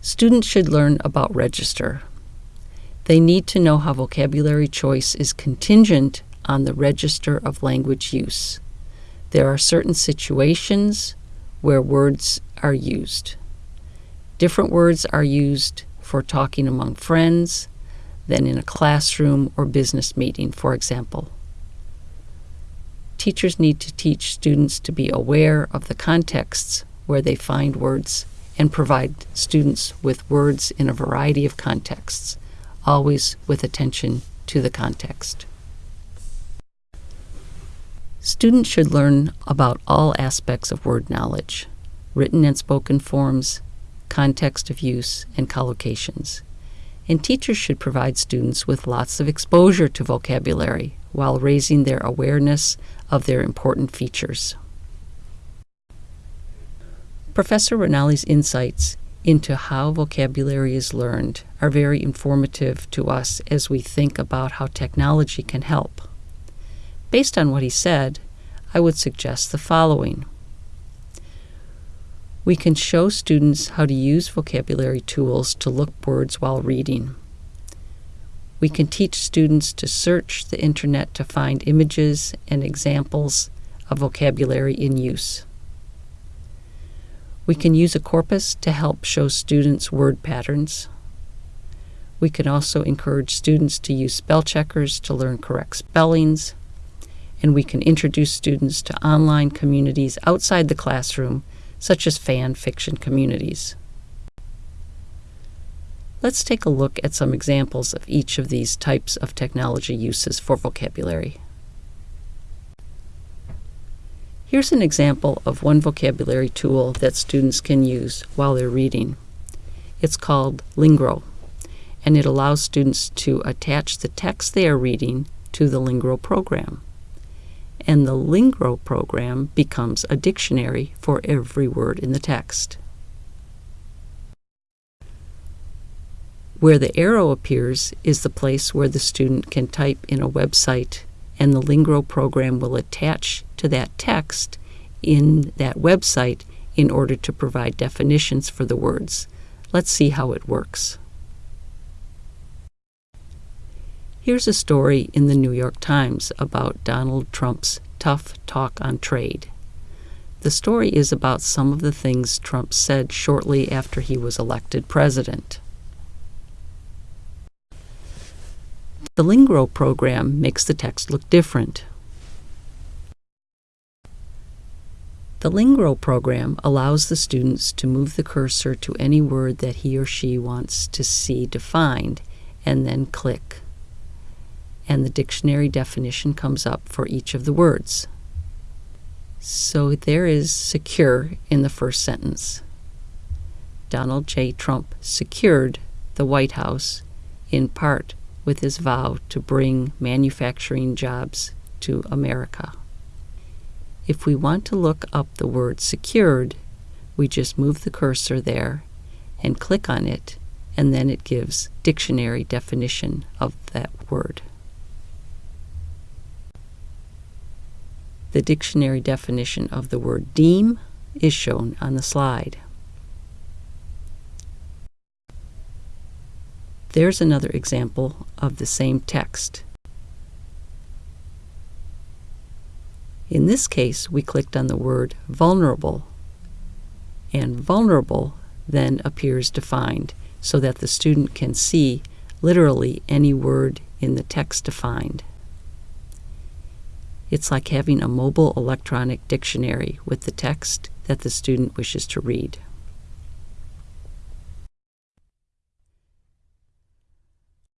Students should learn about register. They need to know how vocabulary choice is contingent on the register of language use. There are certain situations where words are used. Different words are used for talking among friends than in a classroom or business meeting, for example. Teachers need to teach students to be aware of the contexts where they find words and provide students with words in a variety of contexts, always with attention to the context. Students should learn about all aspects of word knowledge, written and spoken forms, context of use, and collocations. And teachers should provide students with lots of exposure to vocabulary while raising their awareness of their important features. Professor Ranalli's insights into how vocabulary is learned are very informative to us as we think about how technology can help. Based on what he said, I would suggest the following. We can show students how to use vocabulary tools to look words while reading. We can teach students to search the internet to find images and examples of vocabulary in use. We can use a corpus to help show students word patterns. We can also encourage students to use spell checkers to learn correct spellings. And we can introduce students to online communities outside the classroom, such as fan fiction communities. Let's take a look at some examples of each of these types of technology uses for vocabulary. Here's an example of one vocabulary tool that students can use while they're reading. It's called Lingro, and it allows students to attach the text they are reading to the Lingro program. And the Lingro program becomes a dictionary for every word in the text. Where the arrow appears is the place where the student can type in a website and the Lingro program will attach to that text in that website in order to provide definitions for the words. Let's see how it works. Here's a story in the New York Times about Donald Trump's tough talk on trade. The story is about some of the things Trump said shortly after he was elected president. The Lingro program makes the text look different. The Lingro program allows the students to move the cursor to any word that he or she wants to see defined and then click. And the dictionary definition comes up for each of the words. So there is secure in the first sentence. Donald J. Trump secured the White House in part with his vow to bring manufacturing jobs to America. If we want to look up the word secured, we just move the cursor there and click on it, and then it gives dictionary definition of that word. The dictionary definition of the word deem is shown on the slide. There's another example of the same text. In this case, we clicked on the word vulnerable, and vulnerable then appears defined so that the student can see literally any word in the text defined. It's like having a mobile electronic dictionary with the text that the student wishes to read.